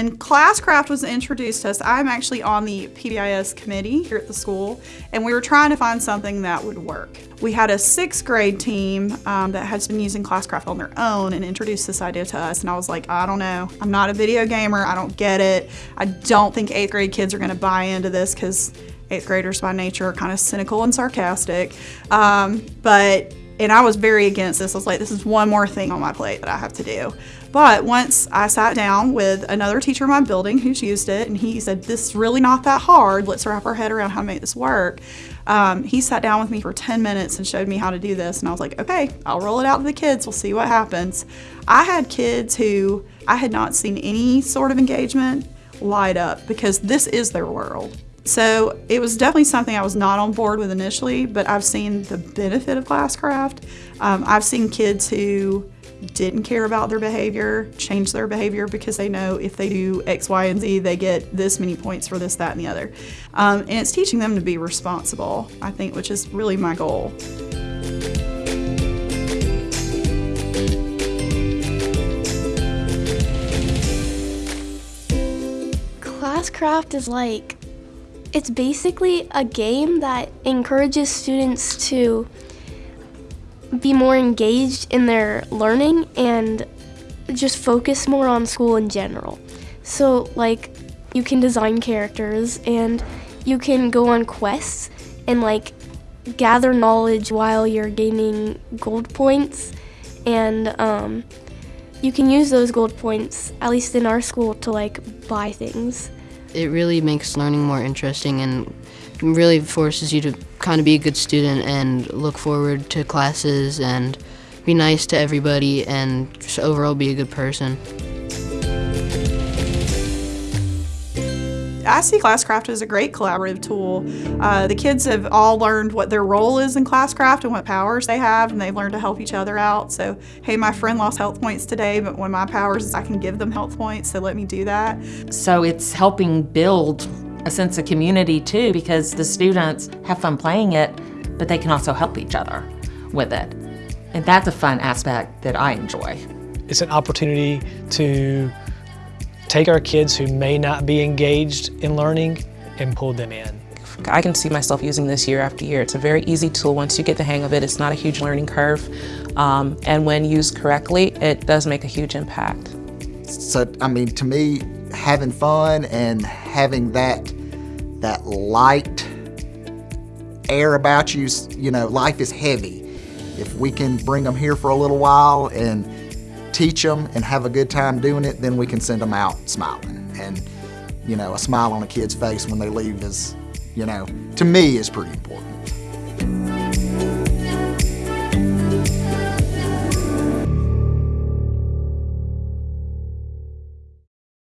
when Classcraft was introduced to us, I'm actually on the PBIS committee here at the school, and we were trying to find something that would work. We had a sixth grade team um, that has been using Classcraft on their own and introduced this idea to us, and I was like, I don't know. I'm not a video gamer. I don't get it. I don't think eighth grade kids are going to buy into this because eighth graders by nature are kind of cynical and sarcastic. Um, but and I was very against this. I was like, this is one more thing on my plate that I have to do. But once I sat down with another teacher in my building who's used it, and he said, this is really not that hard. Let's wrap our head around how to make this work. Um, he sat down with me for 10 minutes and showed me how to do this. And I was like, okay, I'll roll it out to the kids. We'll see what happens. I had kids who I had not seen any sort of engagement light up because this is their world. So it was definitely something I was not on board with initially, but I've seen the benefit of Classcraft. Um, I've seen kids who didn't care about their behavior change their behavior because they know if they do X, Y, and Z, they get this many points for this, that, and the other. Um, and it's teaching them to be responsible, I think, which is really my goal. Classcraft is like it's basically a game that encourages students to be more engaged in their learning and just focus more on school in general. So, like, you can design characters and you can go on quests and, like, gather knowledge while you're gaining gold points. And um, you can use those gold points, at least in our school, to, like, buy things. It really makes learning more interesting and really forces you to kind of be a good student and look forward to classes and be nice to everybody and just overall be a good person. I see Classcraft as a great collaborative tool. Uh, the kids have all learned what their role is in Classcraft and what powers they have, and they've learned to help each other out. So, hey, my friend lost health points today, but one of my powers is I can give them health points, so let me do that. So it's helping build a sense of community too, because the students have fun playing it, but they can also help each other with it. And that's a fun aspect that I enjoy. It's an opportunity to take our kids who may not be engaged in learning and pull them in. I can see myself using this year after year. It's a very easy tool once you get the hang of it. It's not a huge learning curve. Um, and when used correctly, it does make a huge impact. So, I mean, to me, having fun and having that, that light air about you, you know, life is heavy. If we can bring them here for a little while and teach them and have a good time doing it, then we can send them out smiling. And, you know, a smile on a kid's face when they leave is, you know, to me is pretty important.